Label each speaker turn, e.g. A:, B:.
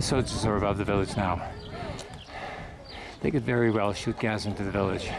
A: soldiers are above the village now. They could very well shoot gas into the village.